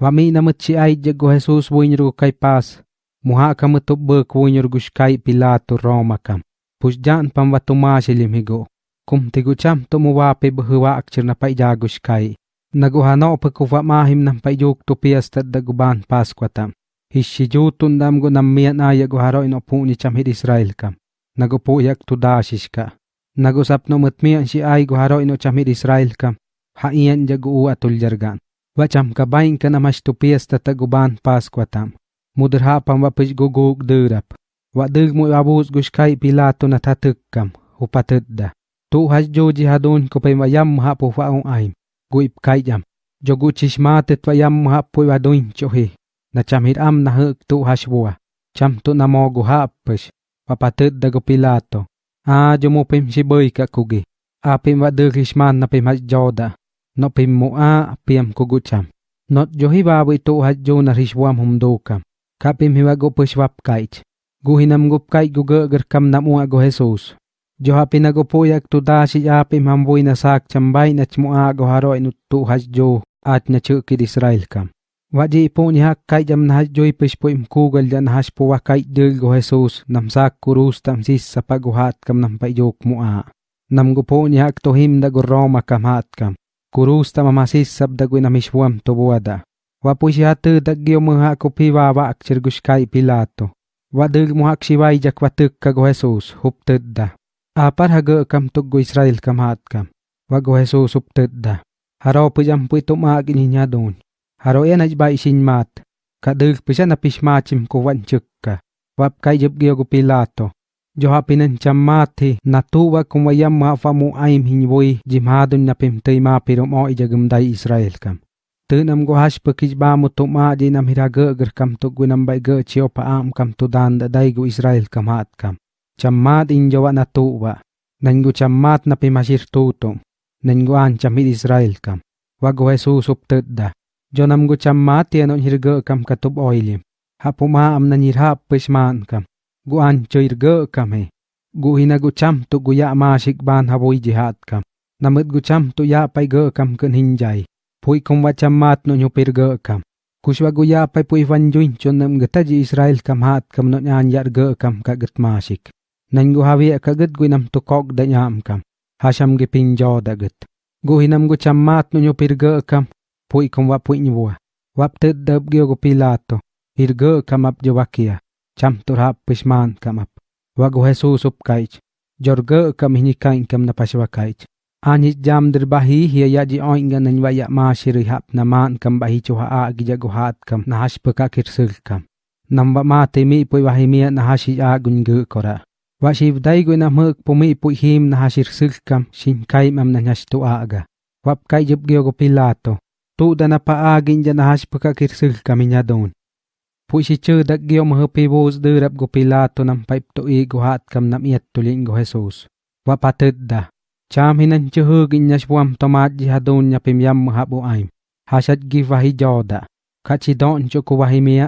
Wami namut si ay jago Jesus buinyo kay pas. Muha kamutop bek buinyo guskay Pilato Roma kam. Pusjan pam watumasilim higo. Kum tigu cham to muwape bahwa akchir na paijagus kay. Naguhano pagkuwa mahim ng paiyok to piyasta daguban Paskwa tam. Hishijutun dam go namiyan aya guharo inopu ni cham hid Israel kam. Nagupuyak to dashish ka. Nagusap no mutmiyan si ay guharo ino cham hid Israel kam. Haiyan jagu atul jargan. Vachamkabain kanamachtupias tataguban pascuatam. Mudrhapam vapishgugug dyrap. Vadig mu abus gushkai pilato natatukkam. Upatidda. Tu hasjoji hadun kopem vayam hapu faung aim. Guip kayam. Jogu chishmatet vayam hapu vadun chohi. Nachamhir am nahuk tu hashbua. Cham tu namogu hapish. Vapatidda go pilato. A jumupim shiboy kakugi. Apim vadig hishman napim hasjoda. No pim mo a pim kugucham. Not johi babu tu hasjo na hishwam humdukam. Kapim hiwago pushwap kaich. Guhinam gupkay gugagar kam namu ago Jesus. Joha pinagopuyak tu dashi apim hambuy na sak chambay na chmua ago haro inutu hasjo at na chukid Israel kam. Waji po ni hak kay jam na hasjo ipish imkugal jan haspo wakay dil go Jesus nam sak kurus tam sis sa paguhat kam nam payok mua. Nam gupo ni hak to him da go Roma kam hat kam. Kurus tam amasis sab da go namishwam to buwada. Wapuy siya tu dagyo mga kupiwa wa guskay Pilato. Wadug mo hakshiway jak watuk kago Jesus huptedda. Apar haga kam tuggo Israel kam hat kam. Wago Jesus huptedda. Haro pujam puy tumagin niya doon. Haro yan aj ba isin mat. Kadug pisa ka. Kay jib giyo go Pilato. johapinen chammaathi natuwa kumwayam maafamu aim hinboi jimhadun napim teima pirum o ijagumdai Israel kam. Tönam gohash pekij bamu tuma jinam hiraga ger kam tu gunam bai ge chio paam kam tu dan dadai gu Israel kam hat kam. Chammat injawa natuwa. Nanggu chammat napi masir tutum. Nanggu an chamit Israel kam. Wago Jesus uptedda. Jonam gu chammat tianon hiraga kam katub oili Hapuma am nanirhap pesman kam. gu an choir go kam he. Gu hina cham tu gu ya ma shik ban haboi jihad kam. Namat gu cham tu ya pai go kam kun hin pui kom wa cham mat no nyupir go kam. Kuswa gu ya pai pui van juin chon nam gata ji israel kam hat kam no nyan yar go kam ka gat ma shik. Nan gu hawi ka gat gu tu kok da nyam kam. Hasham gi pin jo da gat gu hinam gu cham mat no nyupir go kam. Pui kom wa pui nyuwa wap tết đớp gêu của Pilato, hirgơ kamap jovakia. Cham turhap pishman kam ap. Wago Jesus up kaich. Jor ga kam hinikain kam na paswa kaich. Anhis jam derbahi hiya ya ji oinga nan waya ma na man kam bahi chuha a gi jago hat kam na hash paka kirsil kam. Nam ba ma pui wahi miya na hashi a gun gu kora. Wa shiv dai gu na muk pu mi pui him na hashir sil kam shin kai mam na nyash tu aga. Wap kai jib gyo go pilato. Tu da na pa agin ja na hash paka kirsil kam inya Pu si chu dak giom ho pi bus de rap go pilato nam paip to i go hat kam nam iat tulin go Jesus. Wa patet da. Cham hinan chu hu gin nyas buam tomat ji hadun nya pim yam habu aim. Hasat gi vahi joda. Kachi don chu ko vahi mia.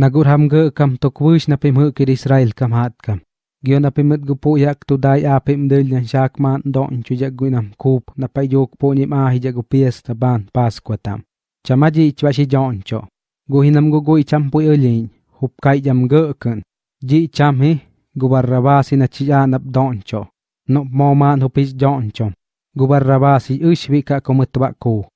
Nagur ham ge kam to kwish na pim hu Israel kam hat kam. Gion na pimit gu yak tu dai a pim del nyan shak man don chu jak gu nam kup na pa yok po nim a hi jak gu pies ta ban pas kwatam. Chamaji chwashi jon cho gohinam go go icham poi olin hupkai jam go kan ji cham he gubarrabasi na chiya nap doncho no moman hupis doncho gubarrabasi ushvika komutbako